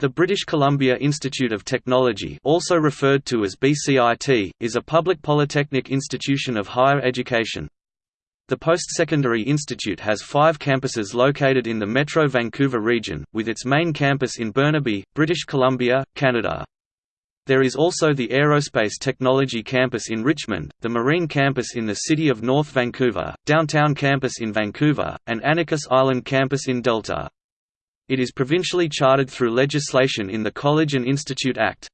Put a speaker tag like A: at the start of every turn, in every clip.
A: The British Columbia Institute of Technology also referred to as BCIT, is a public polytechnic institution of higher education. The Postsecondary Institute has five campuses located in the Metro Vancouver region, with its main campus in Burnaby, British Columbia, Canada. There is also the Aerospace Technology Campus in Richmond, the Marine Campus in the city of North Vancouver, Downtown Campus in Vancouver, and Annacis Island Campus in Delta. It is provincially chartered through legislation in the College and Institute Act.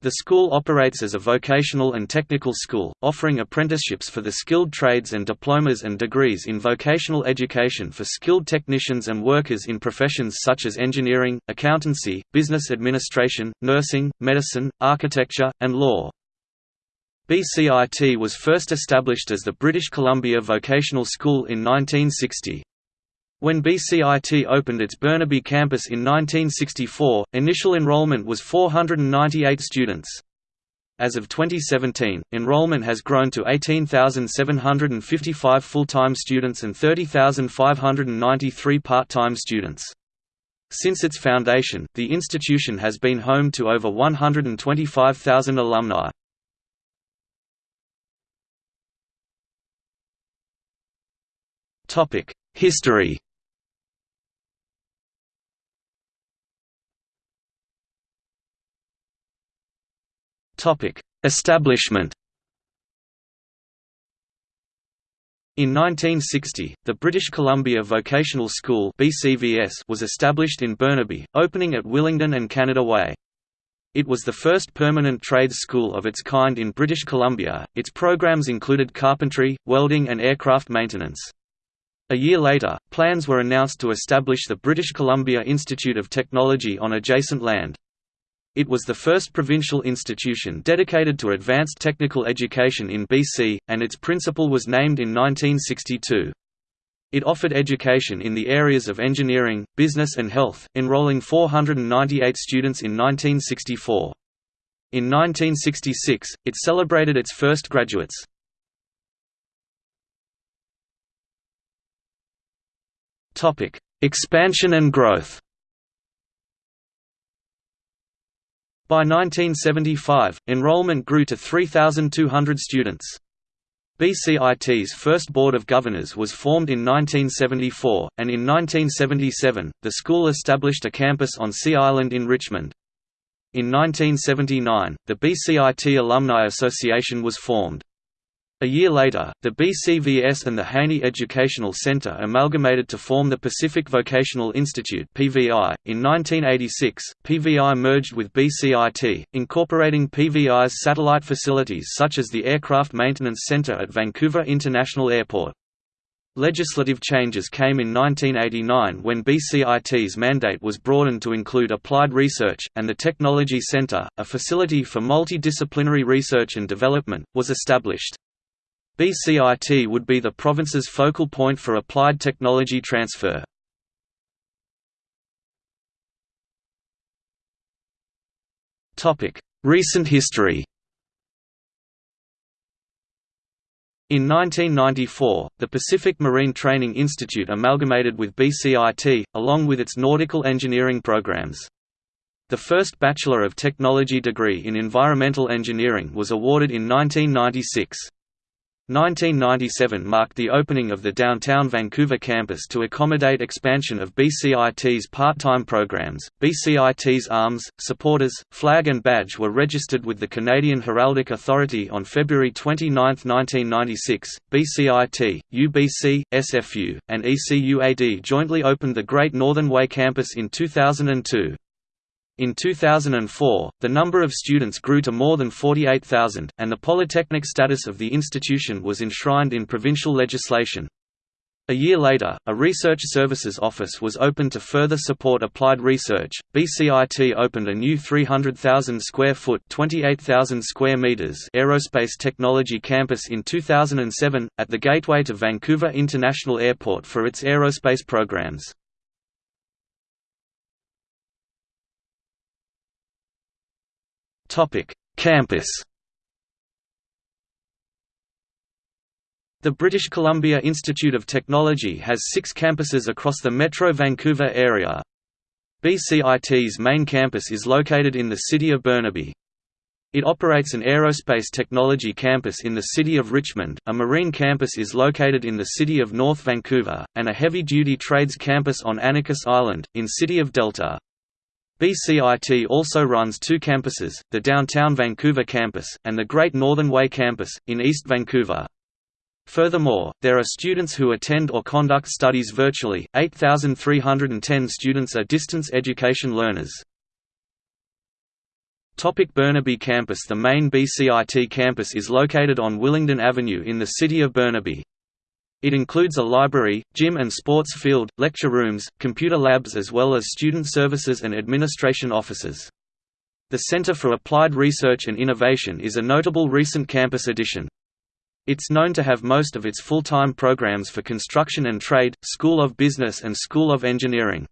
A: The school operates as a vocational and technical school, offering apprenticeships for the skilled trades and diplomas and degrees in vocational education for skilled technicians and workers in professions such as engineering, accountancy, business administration, nursing, medicine, architecture, and law. BCIT was first established as the British Columbia Vocational School in 1960. When BCIT opened its Burnaby campus in 1964, initial enrollment was 498 students. As of 2017, enrollment has grown to 18,755 full-time students and 30,593 part-time students. Since its foundation, the institution has been home to over 125,000 alumni. History Establishment In 1960, the British Columbia Vocational School (BCVS) was established in Burnaby, opening at Willingdon and Canada Way. It was the first permanent trades school of its kind in British Columbia. Its programs included carpentry, welding, and aircraft maintenance. A year later, plans were announced to establish the British Columbia Institute of Technology on adjacent land. It was the first provincial institution dedicated to advanced technical education in BC, and its principal was named in 1962. It offered education in the areas of engineering, business and health, enrolling 498 students in 1964. In 1966, it celebrated its first graduates. Expansion and growth By 1975, enrollment grew to 3,200 students. BCIT's first Board of Governors was formed in 1974, and in 1977, the school established a campus on Sea Island in Richmond. In 1979, the BCIT Alumni Association was formed. A year later, the BCVS and the Haney Educational Center amalgamated to form the Pacific Vocational Institute (PVI). In 1986, PVI merged with BCIT, incorporating PVI's satellite facilities such as the Aircraft Maintenance Center at Vancouver International Airport. Legislative changes came in 1989 when BCIT's mandate was broadened to include applied research, and the Technology Center, a facility for multidisciplinary research and development, was established. BCIT would be the province's focal point for applied technology transfer. Recent history In 1994, the Pacific Marine Training Institute amalgamated with BCIT, along with its nautical engineering programs. The first Bachelor of Technology degree in Environmental Engineering was awarded in 1996. 1997 marked the opening of the downtown Vancouver campus to accommodate expansion of BCIT's part-time programs. BCIT's arms, supporters, flag and badge were registered with the Canadian Heraldic Authority on February 29, 1996. BCIT, UBC, SFU, and ECUAD jointly opened the Great Northern Way campus in 2002. In 2004, the number of students grew to more than 48,000, and the polytechnic status of the institution was enshrined in provincial legislation. A year later, a research services office was opened to further support applied research. BCIT opened a new 300,000 square foot (28,000 square meters) aerospace technology campus in 2007 at the gateway to Vancouver International Airport for its aerospace programs. Campus. The British Columbia Institute of Technology has six campuses across the Metro Vancouver area. BCIT's main campus is located in the city of Burnaby. It operates an aerospace technology campus in the city of Richmond, a marine campus is located in the city of North Vancouver, and a heavy-duty trades campus on Annacis Island, in city of Delta. BCIT also runs two campuses, the Downtown Vancouver campus, and the Great Northern Way campus, in East Vancouver. Furthermore, there are students who attend or conduct studies virtually, 8,310 students are distance education learners. Topic Burnaby campus The main BCIT campus is located on Willingdon Avenue in the city of Burnaby. It includes a library, gym and sports field, lecture rooms, computer labs as well as student services and administration offices. The Center for Applied Research and Innovation is a notable recent campus addition. It's known to have most of its full-time programs for construction and trade, School of Business and School of Engineering.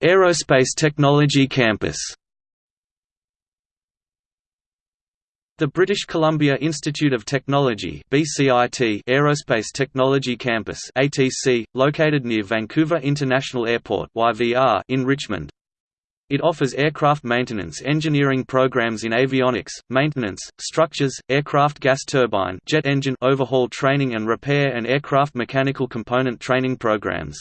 A: Aerospace Technology Campus The British Columbia Institute of Technology BCIT Aerospace Technology Campus ATC, located near Vancouver International Airport YVR in Richmond. It offers aircraft maintenance engineering programs in avionics, maintenance, structures, aircraft gas turbine jet engine overhaul training and repair and aircraft mechanical component training programs.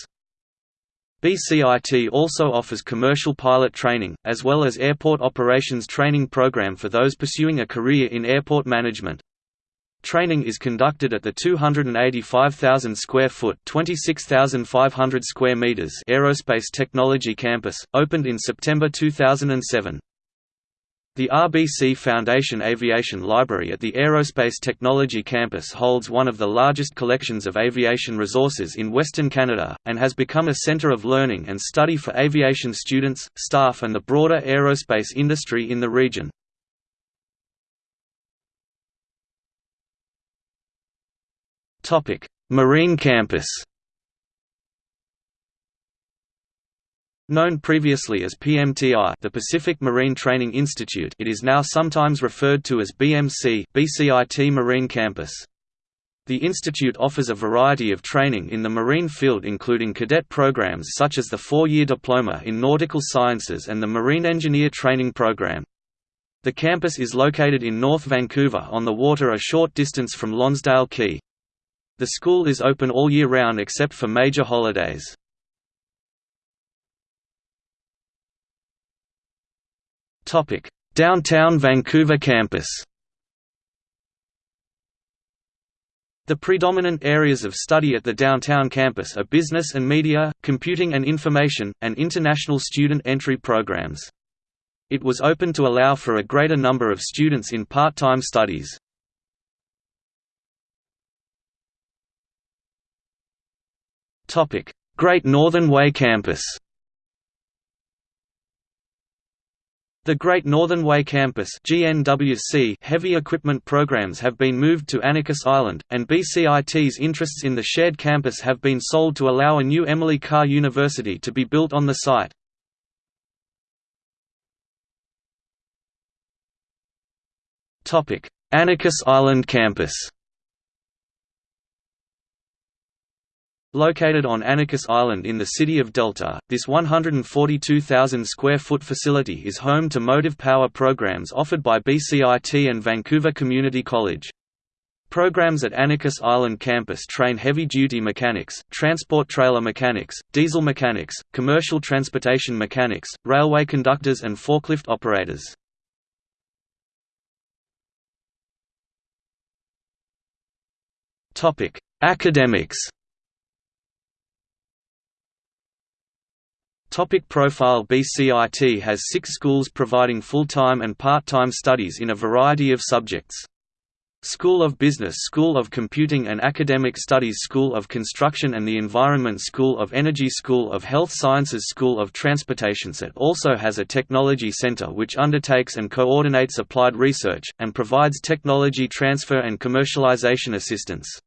A: BCIT also offers commercial pilot training, as well as airport operations training program for those pursuing a career in airport management. Training is conducted at the 285,000 square foot (26,500 square meters) Aerospace Technology Campus, opened in September 2007. The RBC Foundation Aviation Library at the Aerospace Technology Campus holds one of the largest collections of aviation resources in Western Canada, and has become a centre of learning and study for aviation students, staff and the broader aerospace industry in the region. Marine Campus Known previously as PMTI the Pacific Marine Training Institute it is now sometimes referred to as BMC BCIT Marine Campus. The institute offers a variety of training in the marine field including cadet programs such as the four-year Diploma in Nautical Sciences and the Marine Engineer Training Program. The campus is located in North Vancouver on the water a short distance from Lonsdale Quay. The school is open all year round except for major holidays. Downtown Vancouver campus The predominant areas of study at the downtown campus are business and media, computing and information, and international student entry programs. It was open to allow for a greater number of students in part-time studies. Great Northern Way campus The Great Northern Way Campus GNWC heavy equipment programs have been moved to Annacis Island, and BCIT's interests in the shared campus have been sold to allow a new Emily Carr University to be built on the site. Annacis Island Campus Located on Annacis Island in the city of Delta, this 142,000 square foot facility is home to motive power programs offered by BCIT and Vancouver Community College. Programs at Annacis Island campus train heavy-duty mechanics, transport trailer mechanics, diesel mechanics, commercial transportation mechanics, railway conductors and forklift operators. Academics Topic profile BCIT has six schools providing full-time and part-time studies in a variety of subjects. School of Business School of Computing and Academic Studies School of Construction and the Environment School of Energy School of Health Sciences School of Transportation It also has a technology center which undertakes and coordinates applied research, and provides technology transfer and commercialization assistance.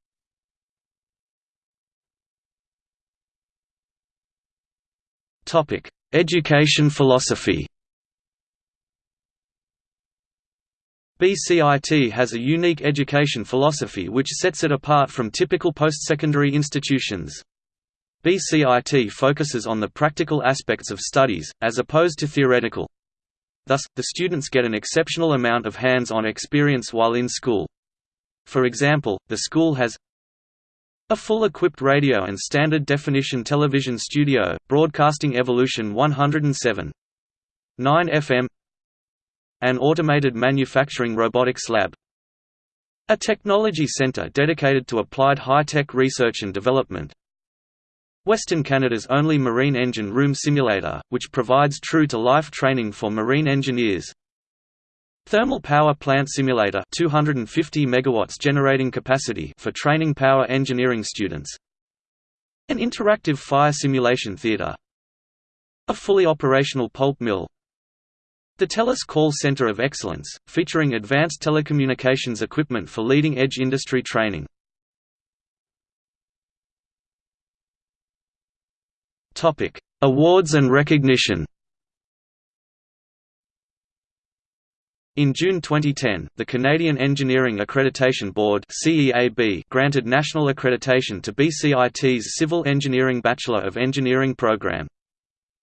A: Topic: Education philosophy. BCIT has a unique education philosophy which sets it apart from typical postsecondary institutions. BCIT focuses on the practical aspects of studies, as opposed to theoretical. Thus, the students get an exceptional amount of hands-on experience while in school. For example, the school has a full-equipped radio and standard-definition television studio, broadcasting Evolution 107. 9 FM an automated manufacturing robotics lab. A technology center dedicated to applied high-tech research and development. Western Canada's only marine engine room simulator, which provides true-to-life training for marine engineers Thermal Power Plant Simulator 250 megawatts generating capacity for training power engineering students. An interactive fire simulation theater. A fully operational pulp mill. The TELUS Call Center of Excellence, featuring advanced telecommunications equipment for leading-edge industry training. Awards and recognition In June 2010, the Canadian Engineering Accreditation Board granted national accreditation to BCIT's Civil Engineering Bachelor of Engineering program.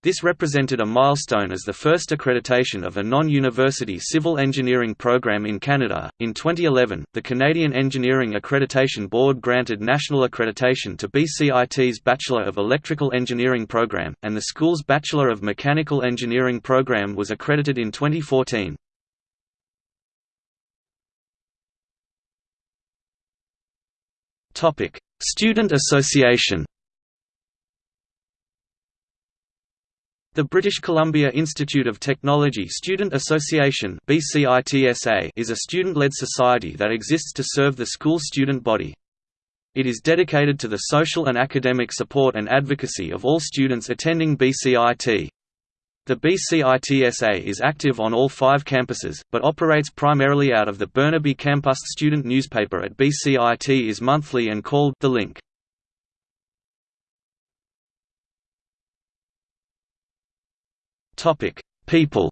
A: This represented a milestone as the first accreditation of a non-university civil engineering program in Canada. In 2011, the Canadian Engineering Accreditation Board granted national accreditation to BCIT's Bachelor of Electrical Engineering program, and the school's Bachelor of Mechanical Engineering program was accredited in 2014. Topic: Student Association The British Columbia Institute of Technology Student Association is a student-led society that exists to serve the school student body. It is dedicated to the social and academic support and advocacy of all students attending BCIT. The BCITSA is active on all five campuses, but operates primarily out of the Burnaby campus. Student newspaper at BCIT is monthly and called The Link. Topic: People.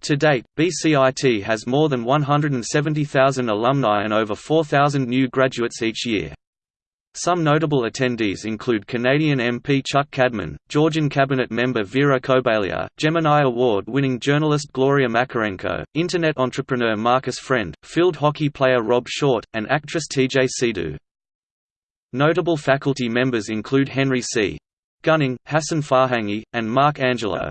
A: To date, BCIT has more than 170,000 alumni and over 4,000 new graduates each year. Some notable attendees include Canadian MP Chuck Cadman, Georgian cabinet member Vera Kobalia, Gemini Award-winning journalist Gloria Macarenko, internet entrepreneur Markus Frind, field hockey player Rob Short, and actress TJ Sidhu. Notable faculty members include Henry C. Gunning, Hassan Farhangi, and Mark Angelo.